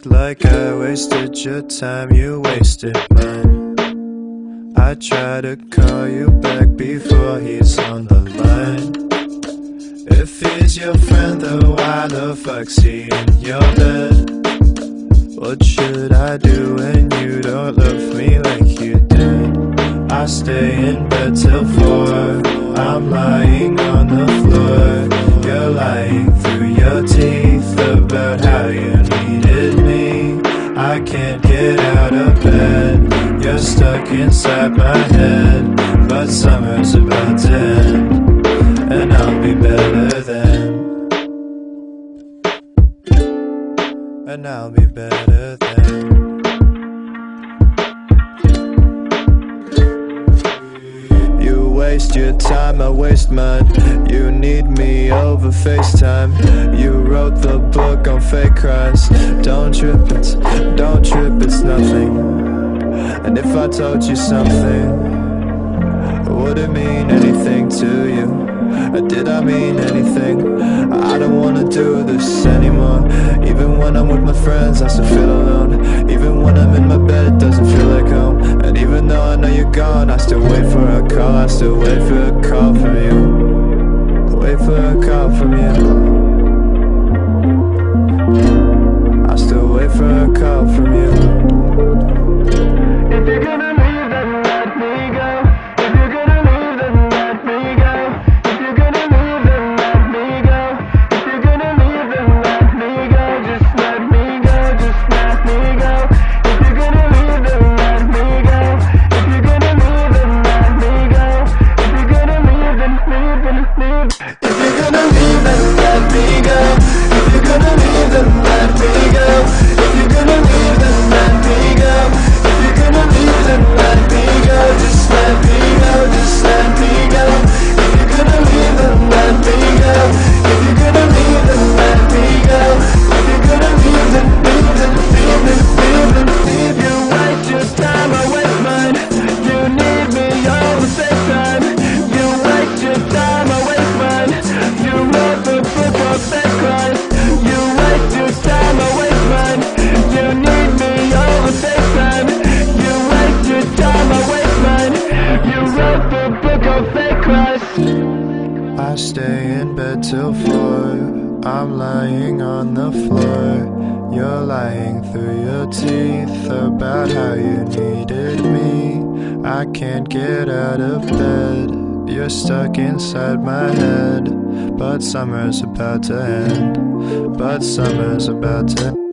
Act like I wasted your time, you wasted mine. I try to call you back before he's on the line. If he's your friend, though, why the fuck's he in your bed? What should I do when you don't love me like you did? I stay in bed till four. Can't get out of bed. You're stuck inside my head. But summer's about to end. And I'll be better then. And I'll be better then. Waste your time, I waste mine. You need me over FaceTime. You wrote the book on fake cries. Don't trip, it's, don't trip, it's nothing. And if I told you something, would it mean anything to you? Or did I mean anything? I don't wanna do this anymore. Even when I'm with my friends, I still feel alone. Even you're gone, I still wait for a call. I still wait for a call from you. I stay in bed till four. I'm lying on the floor. You're lying through your teeth about how you needed me. I can't get out of bed. You're stuck inside my head. But summer's about to end. But summer's about to